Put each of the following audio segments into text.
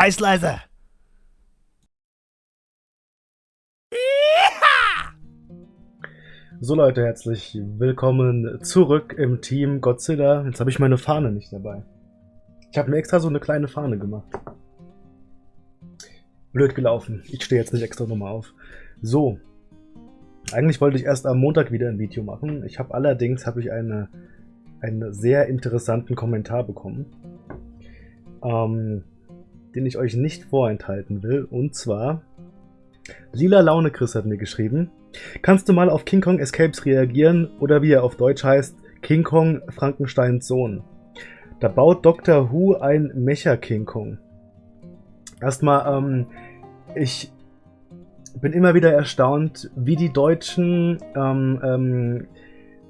Scheiß leise! So Leute, herzlich willkommen zurück im Team Godzilla. Jetzt habe ich meine Fahne nicht dabei. Ich habe mir extra so eine kleine Fahne gemacht. Blöd gelaufen. Ich stehe jetzt nicht extra nochmal auf. So. Eigentlich wollte ich erst am Montag wieder ein Video machen. Ich habe allerdings habe ich eine, einen sehr interessanten Kommentar bekommen. Ähm, den ich euch nicht vorenthalten will. Und zwar, Lila Laune Chris hat mir geschrieben, kannst du mal auf King Kong Escapes reagieren oder wie er auf Deutsch heißt, King Kong Frankensteins Sohn. Da baut Dr. Who ein Mecha King Kong. Erstmal, ähm, ich bin immer wieder erstaunt, wie die deutschen ähm, ähm,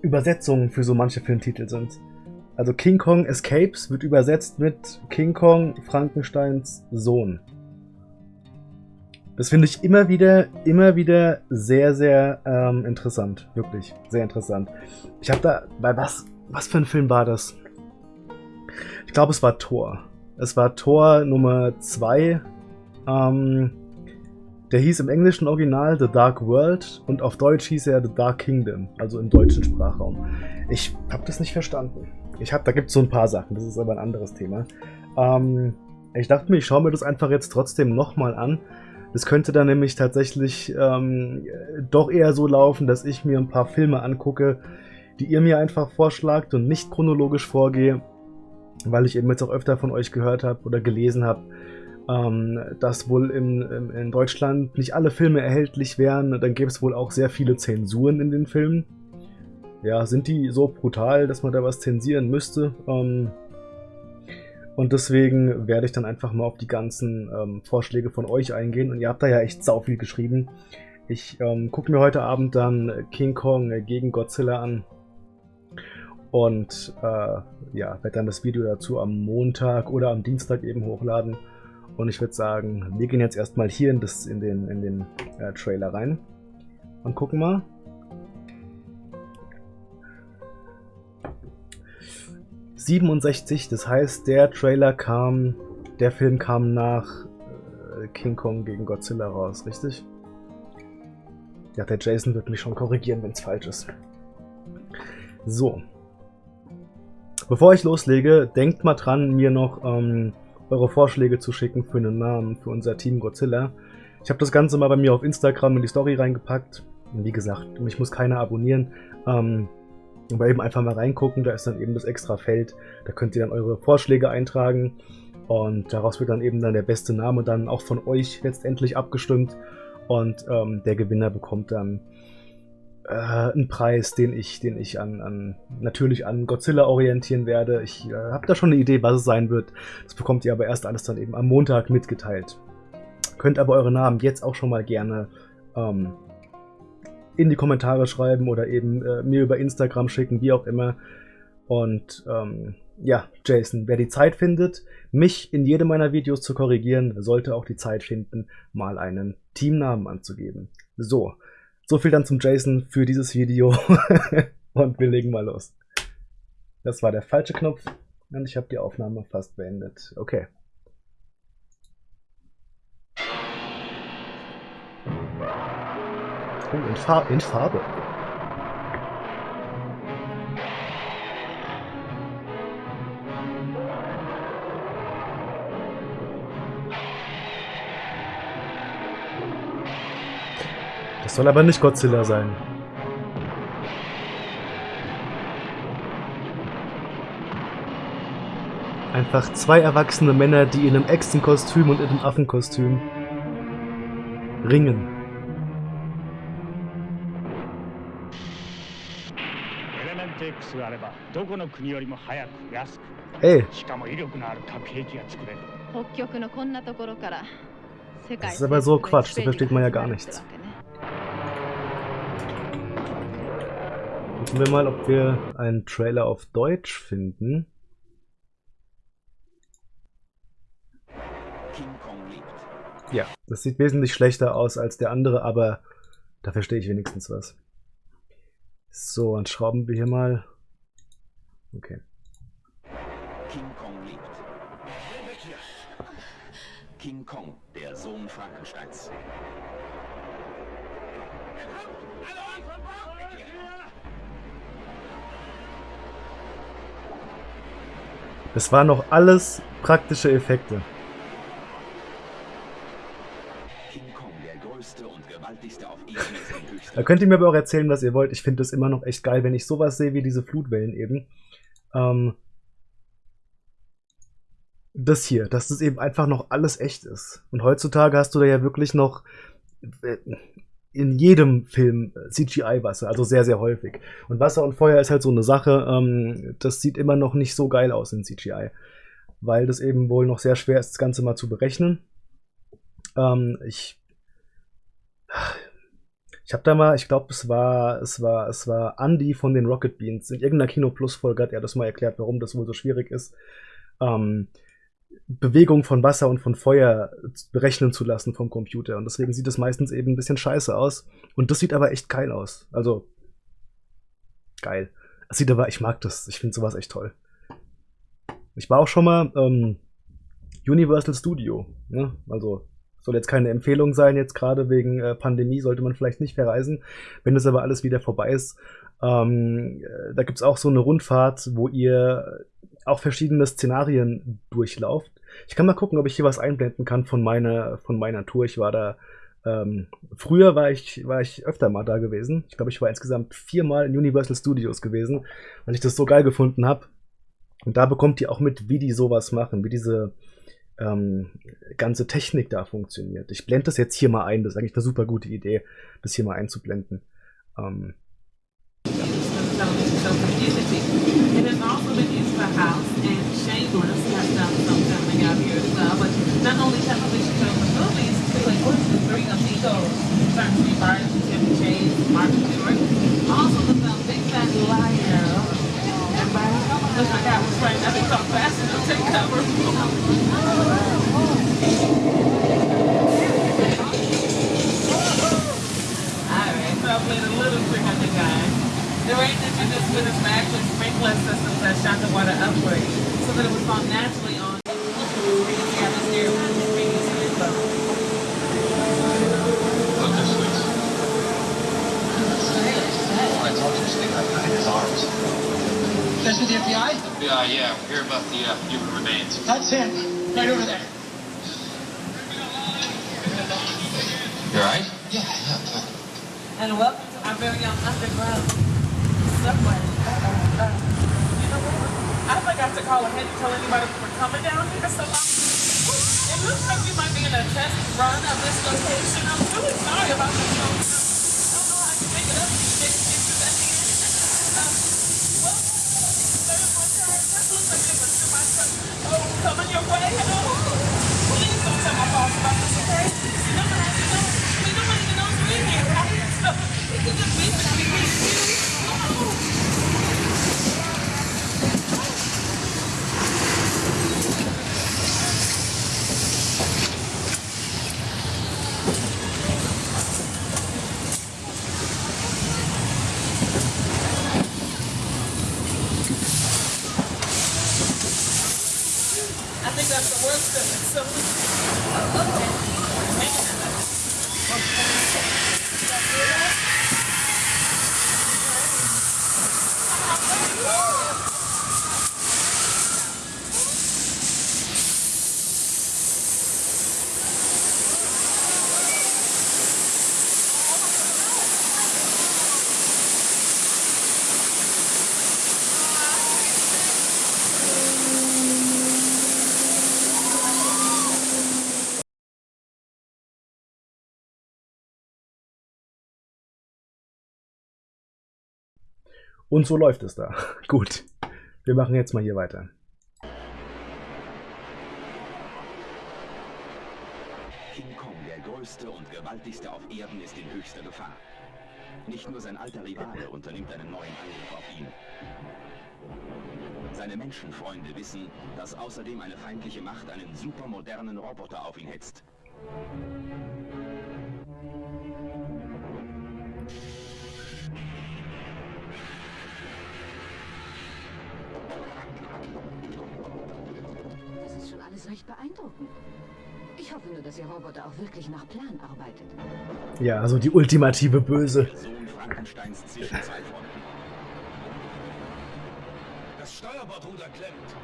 Übersetzungen für so manche Filmtitel sind. Also King Kong Escapes wird übersetzt mit King Kong Frankensteins Sohn. Das finde ich immer wieder, immer wieder sehr, sehr ähm, interessant. Wirklich, sehr interessant. Ich habe da, bei was, was für ein Film war das? Ich glaube, es war Thor. Es war Thor Nummer 2. Ähm, der hieß im englischen Original The Dark World und auf Deutsch hieß er The Dark Kingdom, also im deutschen Sprachraum. Ich habe das nicht verstanden. Ich hab, da gibt es so ein paar Sachen, das ist aber ein anderes Thema. Ähm, ich dachte mir, ich schaue mir das einfach jetzt trotzdem nochmal an. Das könnte dann nämlich tatsächlich ähm, doch eher so laufen, dass ich mir ein paar Filme angucke, die ihr mir einfach vorschlagt und nicht chronologisch vorgehe, weil ich eben jetzt auch öfter von euch gehört habe oder gelesen habe, ähm, dass wohl in, in, in, Deutschland nicht alle Filme erhältlich wären. Dann gäbe es wohl auch sehr viele Zensuren in den Filmen ja, sind die so brutal, dass man da was zensieren müsste. Ähm, und deswegen werde ich dann einfach mal auf die ganzen ähm, Vorschläge von euch eingehen. Und ihr habt da ja echt sau viel geschrieben. Ich ähm, gucke mir heute Abend dann King Kong gegen Godzilla an. Und äh, ja, werde dann das Video dazu am Montag oder am Dienstag eben hochladen. Und ich würde sagen, wir gehen jetzt erstmal hier in, das, in den, in den äh, Trailer rein. Und gucken mal, 67, das heißt, der Trailer kam, der Film kam nach äh, King Kong gegen Godzilla raus, richtig? Ja, der Jason wird mich schon korrigieren, wenn es falsch ist. So. Bevor ich loslege, denkt mal dran, mir noch ähm, eure Vorschläge zu schicken für einen Namen für unser Team Godzilla. Ich habe das Ganze mal bei mir auf Instagram in die Story reingepackt. Und wie gesagt, mich muss keiner abonnieren. Ähm, aber eben einfach mal reingucken, da ist dann eben das extra Feld. Da könnt ihr dann eure Vorschläge eintragen und daraus wird dann eben dann der beste Name dann auch von euch letztendlich abgestimmt. Und ähm, der Gewinner bekommt dann äh, einen Preis, den ich, den ich an, an natürlich an Godzilla orientieren werde. Ich äh, habe da schon eine Idee, was es sein wird. Das bekommt ihr aber erst alles dann eben am Montag mitgeteilt. Könnt aber eure Namen jetzt auch schon mal gerne ähm, in die Kommentare schreiben oder eben äh, mir über Instagram schicken, wie auch immer. Und ähm, ja, Jason, wer die Zeit findet, mich in jedem meiner Videos zu korrigieren, sollte auch die Zeit finden, mal einen Teamnamen anzugeben. So, so viel dann zum Jason für dieses Video und wir legen mal los. Das war der falsche Knopf und ich habe die Aufnahme fast beendet. Okay. Oh, in, Far in Farbe. Das soll aber nicht Godzilla sein. Einfach zwei erwachsene Männer, die in einem Echsenkostüm und in einem Affenkostüm ringen. Ey. Das ist aber so Quatsch, da versteht man ja gar nichts. Gucken wir mal, ob wir einen Trailer auf Deutsch finden. Ja, das sieht wesentlich schlechter aus als der andere, aber da verstehe ich wenigstens was. So, dann schrauben wir hier mal. Okay. King Kong, der Sohn Frankensteins. Das waren noch alles praktische Effekte. Da könnt ihr mir aber auch erzählen, was ihr wollt. Ich finde das immer noch echt geil, wenn ich sowas sehe wie diese Flutwellen eben. Ähm, das hier, dass das eben einfach noch alles echt ist. Und heutzutage hast du da ja wirklich noch äh, in jedem Film CGI-Wasser, also sehr, sehr häufig. Und Wasser und Feuer ist halt so eine Sache, ähm, das sieht immer noch nicht so geil aus in CGI. Weil das eben wohl noch sehr schwer ist, das Ganze mal zu berechnen. Ähm, ich ich habe da mal, ich glaube, es war, es war, es war Andy von den Rocket Beans. In irgendeiner Kino Plus Folge hat er das mal erklärt, warum das wohl so schwierig ist, ähm, Bewegung von Wasser und von Feuer berechnen zu lassen vom Computer. Und deswegen sieht es meistens eben ein bisschen scheiße aus. Und das sieht aber echt geil aus. Also geil. Es sieht aber, ich mag das. Ich finde sowas echt toll. Ich war auch schon mal ähm, Universal Studio. Ne? Also soll jetzt keine Empfehlung sein, jetzt gerade wegen äh, Pandemie sollte man vielleicht nicht verreisen. Wenn das aber alles wieder vorbei ist, ähm, äh, da gibt's auch so eine Rundfahrt, wo ihr auch verschiedene Szenarien durchlauft. Ich kann mal gucken, ob ich hier was einblenden kann von meiner, von meiner Tour. Ich war da, ähm, früher war ich, war ich öfter mal da gewesen. Ich glaube, ich war insgesamt viermal in Universal Studios gewesen, weil ich das so geil gefunden habe. Und da bekommt ihr auch mit, wie die sowas machen, wie diese, ähm, ganze Technik da funktioniert. Ich blende das jetzt hier mal ein. Das ist eigentlich eine super gute Idee, das hier mal einzublenden. Ähm, some, some community. It has also been used for house, and Shameless has done some filming out here as well. But not only television shows and movies, but like what's the three of Nico's, Certainty Barnes, Tim Chase, Mark Stewart. Also the film Big Fat Liar. Look like I was right. I think I'm fast enough to. Alright, so a little trick on the guy. The range introduced with its actually sprinkler systems that shot the water upward so that it would fall naturally on the atmosphere this way. I told you to stick that his arms. That's with the FBI? FBI, yeah. We're here about the uh, human remains. That's him. Right over there. You alright? Yeah, yeah, good. And welcome to our very own underground subway. Uh, you know? I forgot to call ahead and tell anybody we were coming down here, so I'm, it looks like we might be in a test run of this location. I'm really sorry about this. I don't know how to make it up. coming your way. Please Und so läuft es da. Gut, wir machen jetzt mal hier weiter. King Kong, der größte und gewaltigste auf Erden, ist in höchster Gefahr. Nicht nur sein alter Rivale unternimmt einen neuen Angriff auf ihn. Seine Menschenfreunde wissen, dass außerdem eine feindliche Macht einen supermodernen Roboter auf ihn hetzt. Alles recht beeindruckend. Ich hoffe nur, dass Ihr Roboter auch wirklich nach Plan arbeitet. Ja, also die ultimative Böse. Sohn Frankensteins Zwischenzeitfront. Das Steuerbordruder klemmt.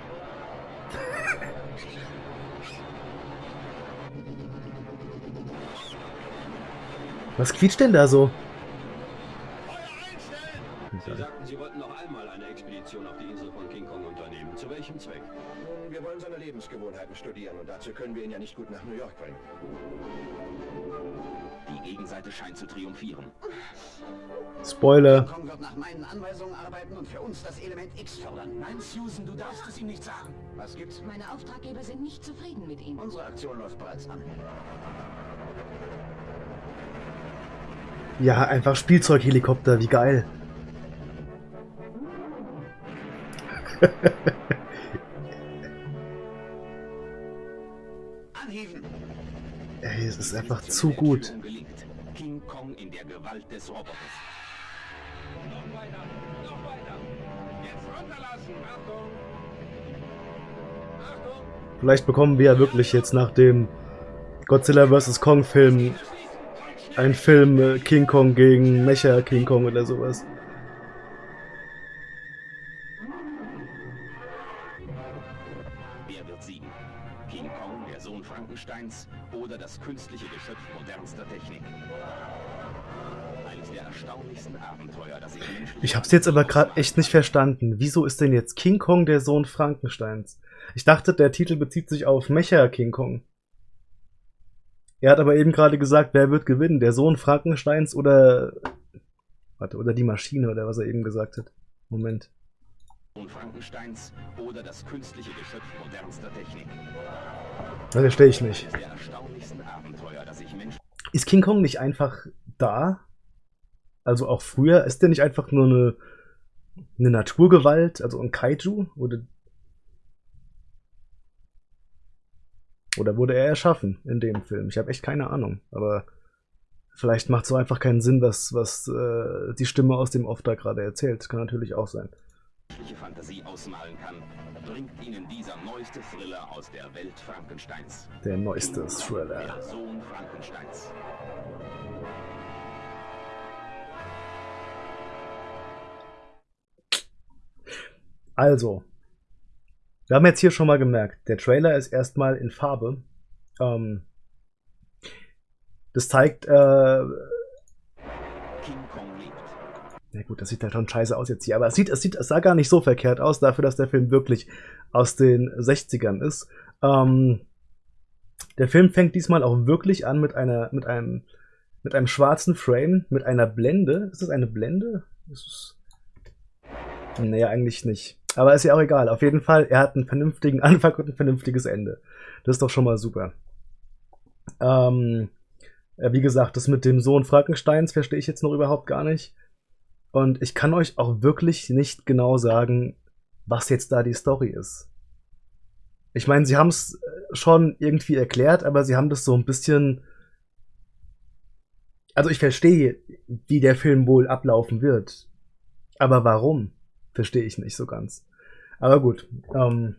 Was quietscht denn da so? Einstellen! Sie sagten, Sie wollten noch einmal eine Expedition auf die Insel von King Kong unternehmen. Zu welchem Zweck? Nun, wir wollen seine Lebensgewohnheiten studieren und dazu können wir ihn ja nicht gut nach New York bringen. Die Gegenseite scheint zu triumphieren. Spoiler. Kong wird nach meinen Anweisungen arbeiten und für uns das Element X fördern. Nein, Susan, du darfst es ihm nicht sagen. Was gibt's? Meine Auftraggeber sind nicht zufrieden mit ihm. Unsere Aktion läuft bereits an. Ja, einfach Spielzeughelikopter, wie geil. Ey, es ist einfach zu gut. King Kong in der Gewalt des Roboters. Noch weiter, noch weiter. Jetzt runterlassen. Achtung. Achtung. Vielleicht bekommen wir ja wirklich jetzt nach dem Godzilla vs. Kong Film einen Film äh, King Kong gegen Mecha King Kong oder sowas. Künstliche Geschöpf modernster Technik? Eines der erstaunlichsten Abenteuer, das ich Ich hab's jetzt aber gerade echt nicht verstanden. Wieso ist denn jetzt King Kong der Sohn Frankensteins? Ich dachte, der Titel bezieht sich auf Mecha King Kong. Er hat aber eben gerade gesagt, wer wird gewinnen? Der Sohn Frankensteins oder. Warte, oder die Maschine oder was er eben gesagt hat. Moment. Sohn Frankensteins oder das künstliche Geschöpf modernster Technik. Das verstehe ich nicht. Ist King Kong nicht einfach da? Also auch früher? Ist der nicht einfach nur eine, eine Naturgewalt? Also ein Kaiju? Oder, oder wurde er erschaffen in dem Film? Ich habe echt keine Ahnung. Aber vielleicht macht so einfach keinen Sinn, was, was äh, die Stimme aus dem Off da gerade erzählt. Kann natürlich auch sein. Menschliche Fantasie ausmalen kann, bringt Ihnen dieser neueste Thriller aus der Welt Frankensteins. Der neueste Thriller. Der Sohn Frankensteins. Also, wir haben jetzt hier schon mal gemerkt, der Trailer ist erstmal in Farbe. Ähm, das zeigt, äh. Na gut, das sieht halt schon scheiße aus jetzt hier, aber es sieht, es sieht, es sah gar nicht so verkehrt aus, dafür, dass der Film wirklich aus den 60ern ist. Ähm, der Film fängt diesmal auch wirklich an mit einer, mit einem, mit einem schwarzen Frame, mit einer Blende. Ist das eine Blende? Ist es Nee, eigentlich nicht. Aber ist ja auch egal. Auf jeden Fall, er hat einen vernünftigen Anfang und ein vernünftiges Ende. Das ist doch schon mal super. Ähm, wie gesagt, das mit dem Sohn Frankensteins verstehe ich jetzt noch überhaupt gar nicht. Und ich kann euch auch wirklich nicht genau sagen, was jetzt da die Story ist. Ich meine, sie haben es schon irgendwie erklärt, aber sie haben das so ein bisschen. Also ich verstehe, wie der Film wohl ablaufen wird. Aber warum? Verstehe ich nicht so ganz. Aber gut. Ähm,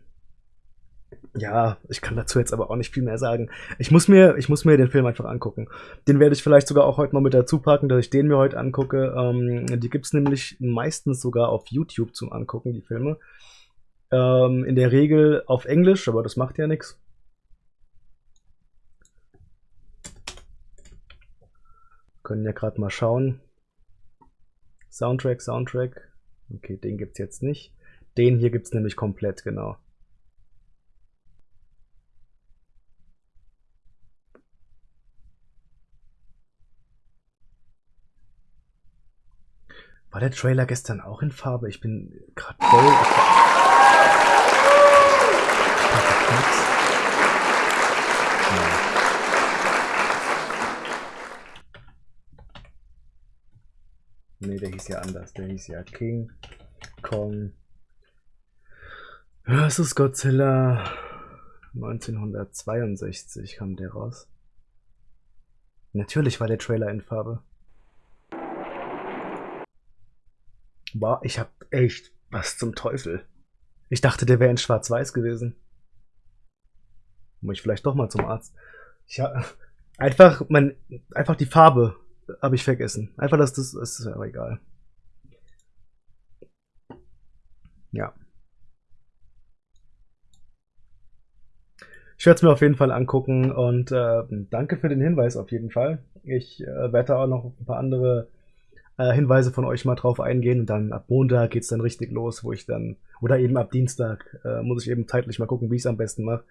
ja, ich kann dazu jetzt aber auch nicht viel mehr sagen. Ich muss mir, ich muss mir den Film einfach angucken. Den werde ich vielleicht sogar auch heute noch mit dazu packen, dass ich den mir heute angucke. Ähm, die gibt's nämlich meistens sogar auf YouTube zum Angucken, die Filme. Ähm, in der Regel auf Englisch, aber das macht ja nichts. Können ja gerade mal schauen. Soundtrack, Soundtrack. Okay, den gibt's jetzt nicht. Den hier gibt's nämlich komplett, genau. War der Trailer gestern auch in Farbe? Ich bin gerade voll. Nee, der hieß ja anders. Der hieß ja King Kong. Ist Godzilla. 1962 kam der raus. Natürlich war der Trailer in Farbe. Boah, ich hab echt was zum Teufel. Ich dachte, der wäre in Schwarz-Weiß gewesen. Muss ich vielleicht doch mal zum Arzt. Ich ha einfach, mein, einfach die Farbe habe ich vergessen. Einfach, dass das, das ist aber egal. Ja. Ich werde es mir auf jeden Fall angucken und äh, danke für den Hinweis auf jeden Fall. Ich äh, werde auch noch ein paar andere äh, Hinweise von euch mal drauf eingehen und dann ab Montag geht es dann richtig los, wo ich dann, oder eben ab Dienstag, äh, muss ich eben zeitlich mal gucken, wie ich es am besten mache,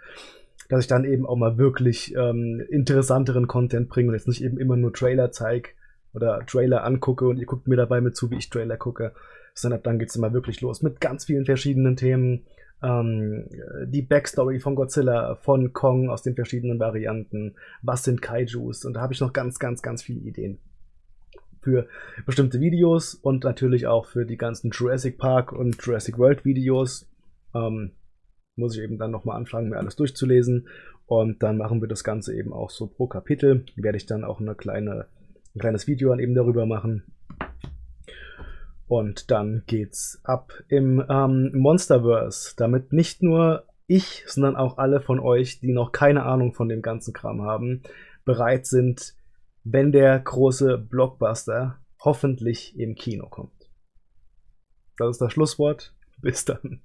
dass ich dann eben auch mal wirklich ähm, interessanteren Content bringe und jetzt nicht eben immer nur Trailer zeige oder Trailer angucke und ihr guckt mir dabei mit zu, wie ich Trailer gucke, sondern ab dann geht es immer wirklich los mit ganz vielen verschiedenen Themen. Ähm, die Backstory von Godzilla, von Kong aus den verschiedenen Varianten, was sind Kaijus? Und da habe ich noch ganz, ganz, ganz viele Ideen für bestimmte Videos und natürlich auch für die ganzen Jurassic Park und Jurassic World Videos. Ähm, muss ich eben dann nochmal anfangen, mir alles durchzulesen und dann machen wir das Ganze eben auch so pro Kapitel. Werde ich dann auch eine kleine, ein kleines Video dann eben darüber machen. Und dann geht's ab im ähm, Monsterverse, damit nicht nur ich, sondern auch alle von euch, die noch keine Ahnung von dem ganzen Kram haben, bereit sind, wenn der große Blockbuster hoffentlich im Kino kommt. Das ist das Schlusswort. Bis dann.